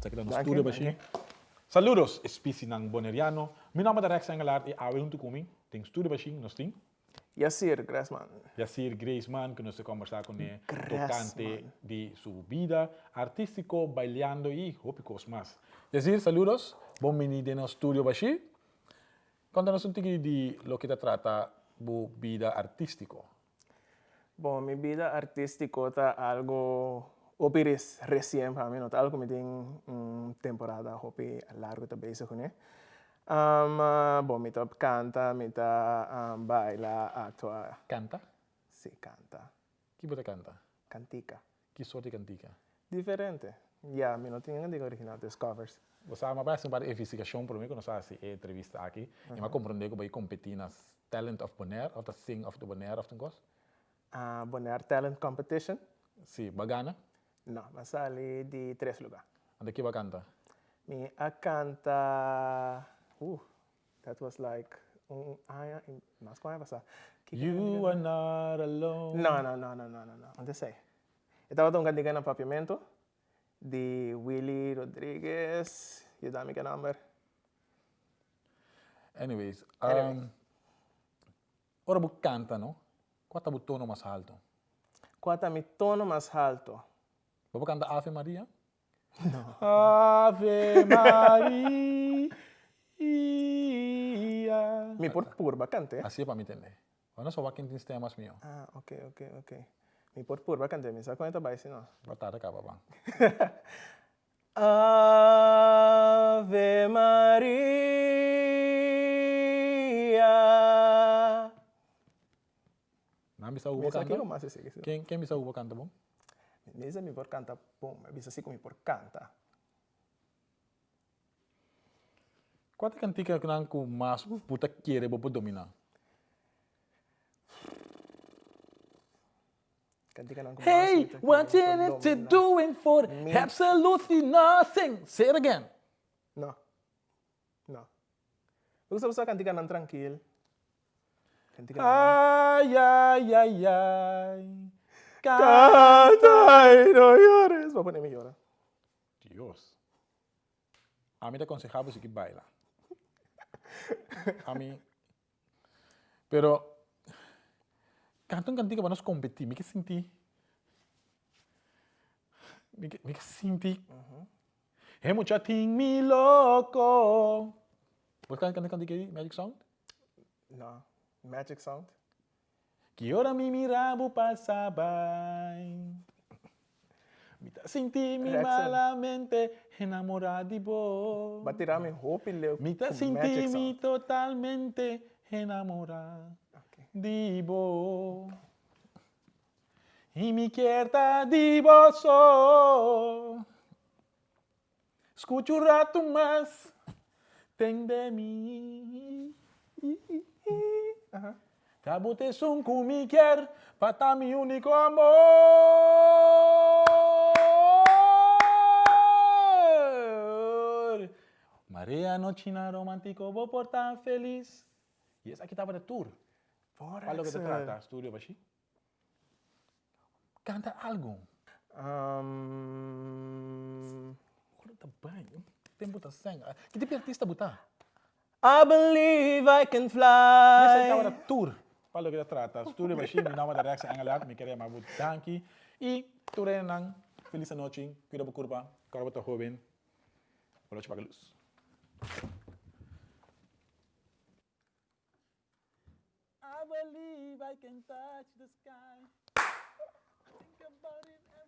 Zeker dan. Saludos, especie ng Boneriano. Mi nome é Rex Engelard e awe junto comigo. Tem studio bashi, nós tem. Yassir Grassman. Yacir Graceman, que nós conversar ele, Graceman. tocante de sua vida artístico, bailando e hópicos mais. Yacir, saludos. Bom venido no studio bashi. Conta-nos um pouquinho de lo que te trata bu vida artístico. Bom, mi vida artístico está algo opiris recién para mí, no que me tiene una temporada hopi largo te bezig con Um, uh, bom, mi top canta, mi um, baila, actua, Canta? sí, canta, Que você canta? cantica. Que sorte de cantica? Diferente. Ya, mi no tiene digo original, es covers. Você me parece uma investigação para mim, quando você faz entrevista aqui. E me compreender que vai competir nas Talent of Bonaire, of the Sing of the Bonaire, of the course. Uh, Bonaire Talent Competition. Sim, bagana. No, me salí de tres lugares. Onde que vai cantar? Mi a canta. Uh, that was like. Um, in, mas como é You are not alone. No, no, no, no, no, no, no. Onde sei? Estava tão cantiga no papiamento de Willy Rodrigues. You dá me que number? Anyways, Anyways. um, ora bu canta, no? Qual é o tono mais alto? Qual é mi tono mais alto? Vou cantar Ave Maria? Ave Maria. Mi por purba cante. Assim é para me entender. Olha só, quem tem temas meu. Ah, ok, ok, ok. Mi por purba cante. Mi sa conta vai não. Batalha acaba, bang. Ave Maria. Não bisa ubo Mesa aqui canta? o mais esse. Quem, quem Mesa mi porcanta, pum, bisa siku mi porcanta. Quante cantica nanku mas puta kire bopo domina? Hey, what you need to doing for me. absolutely nothing. Say it again. No. No. Gusto gusto cantica nan tranquil. Cantica ay, ay, ay, ay. Canta y no llores. Voy a ponerme llora. Dios. A mí te aconsejaba si que baila. A mí. Pero. Canto un cantiga para nos competir. Me que sentí. Me que, me que sentí. É mucha ting mi loco. Vos cantar cantiga aí, Magic Sound? No. Magic sound. Que ora mi mirabo pasaba. Tá senti mi malamente vos. Va tirar mi hope y leo. Me tá con senti magic mi totalmente enamorado Ok. de vos. Y me quieta de vos. oh. Escucho un rato más. Ten de. Te Cabutes un kumiker, para mi único amor. Maria nochina romântico, vou portar feliz. E essa aqui estava de tour. Fora. Olha o que te trata, estúdio Canta algo. Um... Tá bem. Tem muita sangue. Que tipo de artista botar? I believe I can fly. E essa aí estava de tour. Palo kita trata. Studio Bashir, meu nome é Darex Angelat, me queria mabut danki. E turenan, feliz noite, cuida curva, corba to joven. Boa noite, Bagaluz. I believe I can touch the sky. Think about it.